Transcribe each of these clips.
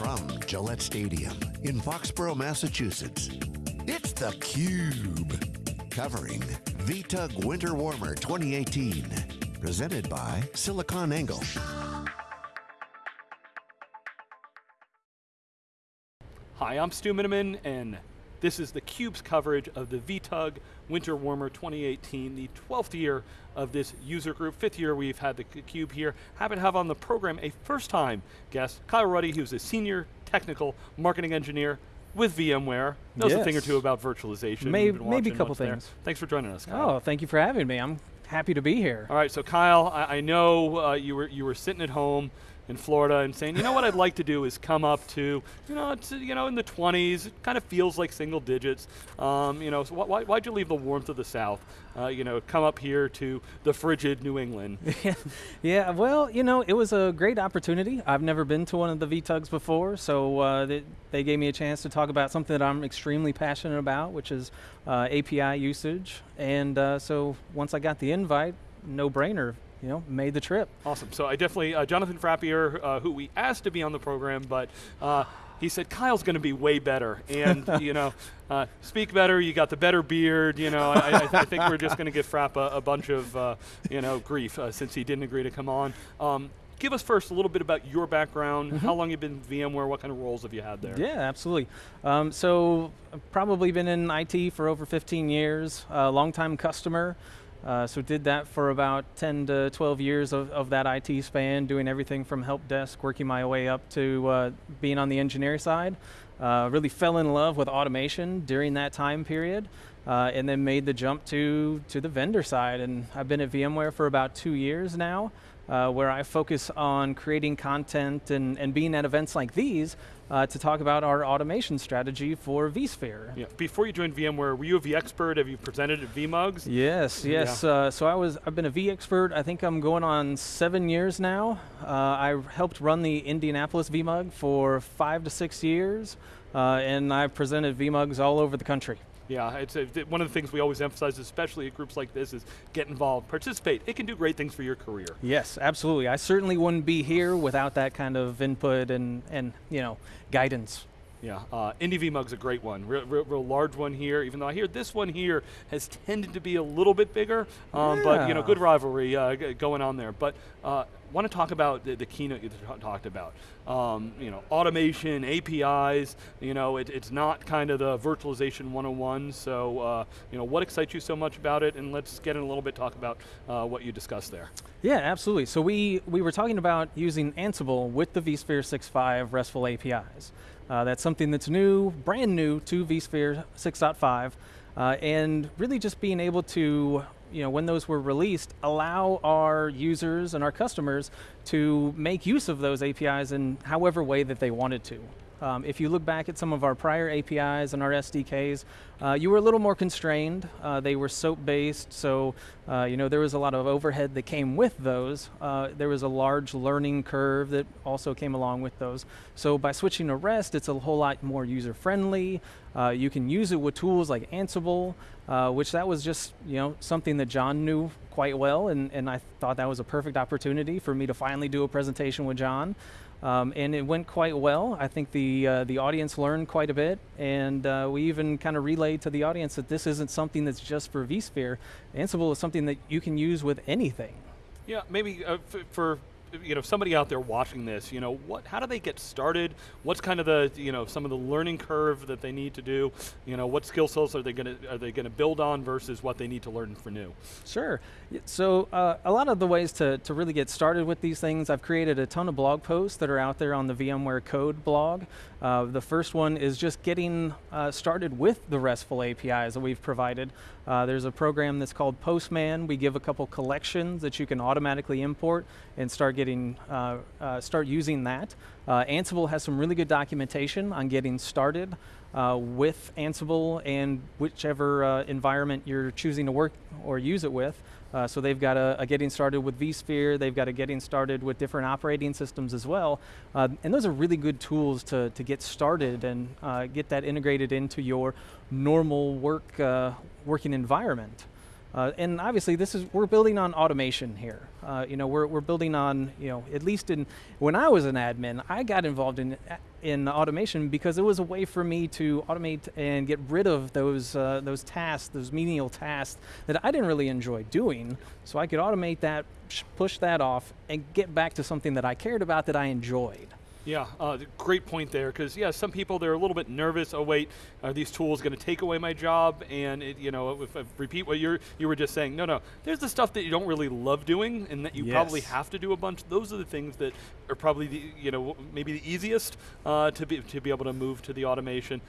from Gillette Stadium in Foxborough, Massachusetts, it's theCUBE. Covering VTUG Winter Warmer 2018. Presented by SiliconANGLE. Hi, I'm Stu Miniman, and this is the Cube's coverage of the VTUG Winter Warmer 2018, the 12th year of this user group, fifth year we've had the CUBE here. Happy to have on the program a first time guest, Kyle Ruddy, who's a senior technical marketing engineer with VMware. Knows yes. a thing or two about virtualization. Maybe, maybe a couple things. There. Thanks for joining us, Kyle. Oh, thank you for having me. I'm happy to be here. All right, so Kyle, I, I know uh, you, were, you were sitting at home in Florida and saying, you know what I'd like to do is come up to, you know, you know, in the 20s, it kind of feels like single digits. Um, you know, so why, why'd you leave the warmth of the South? Uh, you know, come up here to the frigid New England. yeah, well, you know, it was a great opportunity. I've never been to one of the VTUGs before, so uh, they, they, gave me a chance to talk about something that I'm extremely passionate about, which is uh, API usage. And uh, so once I got the invite, no brainer, you know, made the trip. Awesome. So I definitely, uh, Jonathan Frappier, uh, who we asked to be on the program, but uh, he said Kyle's going to be way better, and you know, uh, speak better. You got the better beard. You know, I, I, I think we're just going to give Frapp a, a bunch of uh, you know grief uh, since he didn't agree to come on. Um, give us first a little bit about your background, mm -hmm. how long you've been in VMware, what kind of roles have you had there? Yeah, absolutely. Um, so I've probably been in IT for over 15 years, a uh, long-time customer. Uh, so did that for about 10 to 12 years of, of, that IT span, doing everything from help desk, working my way up to uh, being on the engineering side. Uh, really fell in love with automation during that time period, uh, and then made the jump to, to the vendor side. And I've been at VMware for about two years now uh, where I focus on creating content and, and being at events like these uh, to talk about our automation strategy for vSphere. Yeah. Before you joined VMware, were you a vExpert? Have you presented at vMugs? Yes, yes. Yeah. Uh, so I was, I've been a vExpert, I think I'm going on seven years now. Uh, I helped run the Indianapolis vMug for five to six years, uh, and I've presented vMugs all over the country. Yeah, it's a, one of the things we always emphasize, especially at groups like this, is get involved, participate. It can do great things for your career. Yes, absolutely. I certainly wouldn't be here without that kind of input and, and you know, guidance. Yeah, uh, Indy vMug's a great one, real, real, real, large one here, even though I hear this one here has tended to be a little bit bigger, um, yeah. but you know, good rivalry uh, going on there. But uh, want to talk about the, the keynote you talked about. Um, you know, automation, APIs, you know, it, it's not kind of the virtualization 101, so uh, you know, what excites you so much about it, and let's get in a little bit, talk about uh, what you discussed there. Yeah, absolutely. So we, we were talking about using Ansible with the vSphere 6.5 RESTful APIs. Uh, that's something that's new, brand new to vSphere 6.5, uh, and really just being able to, you know, when those were released, allow our users and our customers to make use of those APIs in however way that they wanted to. Um, if you look back at some of our prior APIs and our SDKs, uh, you were a little more constrained. Uh, they were SOAP-based, so uh, you know there was a lot of overhead that came with those. Uh, there was a large learning curve that also came along with those. So by switching to REST, it's a whole lot more user-friendly. Uh, you can use it with tools like Ansible, uh, which that was just you know something that John knew quite well, and, and I thought that was a perfect opportunity for me to finally do a presentation with John. Um, and it went quite well. I think the, uh, the audience learned quite a bit, and uh, we even kind of relayed to the audience that this isn't something that's just for vSphere. Ansible is something that you can use with anything. Yeah, maybe uh, for you know, somebody out there watching this, you know, what, how do they get started? What's kind of the, you know, some of the learning curve that they need to do? You know, what skill sets are they going to, are they going to build on versus what they need to learn for new? Sure. So uh, a lot of the ways to, to really get started with these things, I've created a ton of blog posts that are out there on the VMware Code blog. Uh, the first one is just getting uh, started with the RESTful APIs that we've provided. Uh, there's a program that's called Postman. We give a couple collections that you can automatically import and start getting, uh, uh, start using that. Uh, Ansible has some really good documentation on getting started with Ansible and whichever environment you're choosing to work or use it with. Uh, so they've got a, a, getting started with vSphere, they've got a getting started with different operating systems as well. Uh, and those are really good tools to, to get started and uh, get that integrated into your normal work uh, working environment. Uh, and obviously, this is we're building on automation here. Uh, you know, we're, we're building on you know at least in when I was an admin, I got involved in in automation because it was a way for me to automate and get rid of those uh, those tasks, those menial tasks that I didn't really enjoy doing. So I could automate that, push that off, and get back to something that I cared about that I enjoyed. Yeah, uh, great point there. Because yeah, some people they're a little bit nervous. Oh wait, are these tools going to take away my job? And it, you know, if I repeat what you you were just saying, no, no. There's the stuff that you don't really love doing, and that you yes. probably have to do a bunch. Those are the things that are probably the you know maybe the easiest uh, to be to be able to move to the automation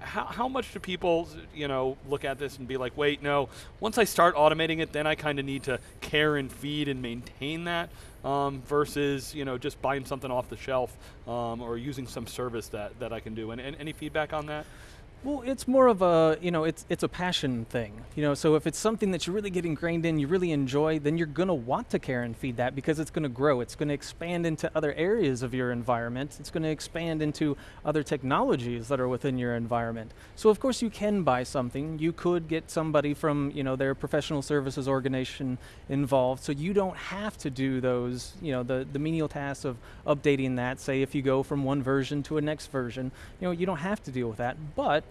how, how much do people, you know, look at this and be like, wait, no, once I start automating it, then I kind of need to care and feed and maintain that um, versus, you know, just buying something off the shelf um, or using some service that, that I can do. And, and any feedback on that? Well, it's more of a, you know, it's it's a passion thing. You know, so if it's something that you really get ingrained in, you really enjoy, then you're going to want to care and feed that because it's going to grow. It's going to expand into other areas of your environment. It's going to expand into other technologies that are within your environment. So of course you can buy something. You could get somebody from, you know, their professional services organization involved so you don't have to do those, you know, the the menial tasks of updating that. Say if you go from one version to a next version, you know, you don't have to deal with that. But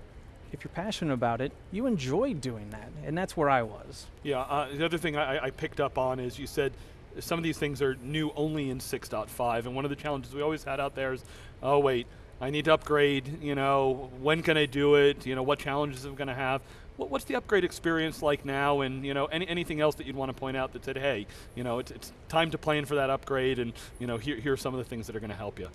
if you're passionate about it, you enjoy doing that, and that's where I was. Yeah, uh, the other thing I, I, picked up on is you said some of these things are new only in 6.5, and one of the challenges we always had out there is, oh wait, I need to upgrade, you know, when can I do it, you know, what challenges am I going to have? What, what's the upgrade experience like now, and you know, any, anything else that you'd want to point out that said, hey, you know, it's, it's time to plan for that upgrade, and you know, here, here are some of the things that are going to help you.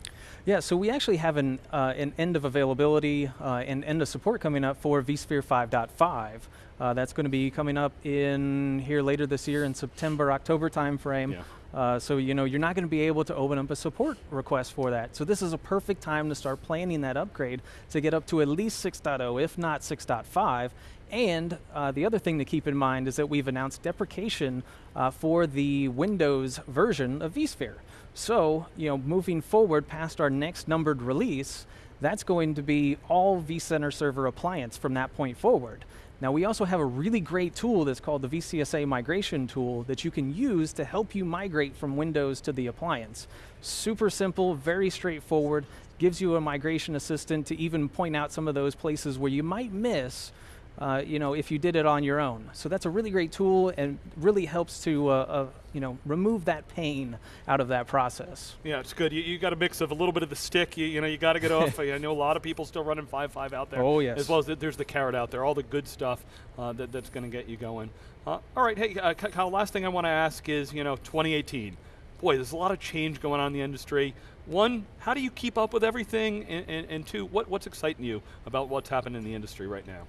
Yeah, so we actually have an, uh, an end of availability uh, and end of support coming up for vSphere 5.5. Uh, that's going to be coming up in here later this year in September, October timeframe. Yeah. Uh, so you know you're not going to be able to open up a support request for that. So this is a perfect time to start planning that upgrade to get up to at least 6.0, if not 6.5, and uh, the other thing to keep in mind is that we've announced deprecation uh, for the Windows version of vSphere. So, you know, moving forward past our next numbered release, that's going to be all vCenter Server appliance from that point forward. Now we also have a really great tool that's called the VCSA migration tool that you can use to help you migrate from Windows to the appliance. Super simple, very straightforward, gives you a migration assistant to even point out some of those places where you might miss uh, you know, if you did it on your own. So that's a really great tool and really helps to, uh, uh, you know, remove that pain out of that process. Yeah, it's good. You, you got a mix of a little bit of the stick. You, you know, you got to get off. I know a lot of people still running 5.5 out there. Oh, yes. As well as the, there's the carrot out there, all the good stuff uh, that, that's going to get you going. Uh, all right, hey, uh, Kyle, last thing I want to ask is, you know, 2018. Boy, there's a lot of change going on in the industry. One, how do you keep up with everything? And, and, and two, what, what's exciting you about what's happening in the industry right now?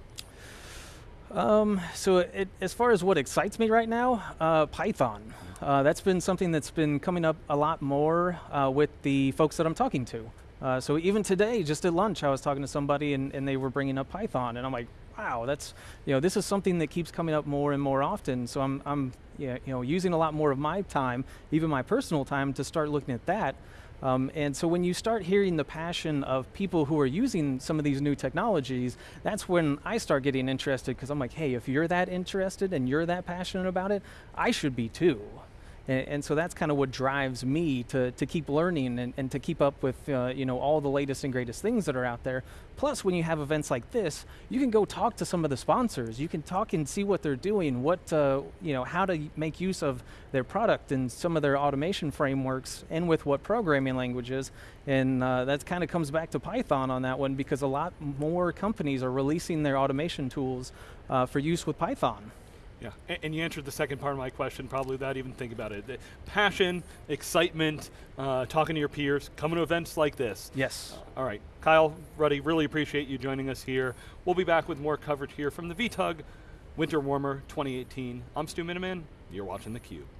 Um, so it, as far as what excites me right now, uh, Python. Uh, that's been something that's been coming up a lot more uh, with the folks that I'm talking to. Uh, so even today, just at lunch, I was talking to somebody and, and they were bringing up Python, and I'm like, wow, that's you know this is something that keeps coming up more and more often. So I'm I'm you know using a lot more of my time, even my personal time, to start looking at that. Um, and so when you start hearing the passion of people who are using some of these new technologies, that's when I start getting interested because I'm like, hey, if you're that interested and you're that passionate about it, I should be too. And, and, so that's kind of what drives me to, to keep learning and, and to keep up with uh, you know all the latest and greatest things that are out there. Plus, when you have events like this, you can go talk to some of the sponsors. You can talk and see what they're doing, what uh, you know, how to make use of their product and some of their automation frameworks, and with what programming languages. And uh, that kind of comes back to Python on that one because a lot more companies are releasing their automation tools uh, for use with Python. Yeah, and, and, you answered the second part of my question probably without even thinking about it. The passion, excitement, uh, talking to your peers, coming to events like this. Yes. Uh, all right, Kyle, Ruddy, really appreciate you joining us here. We'll be back with more coverage here from the VTUG Winter Warmer 2018. I'm Stu Miniman. You're watching theCUBE.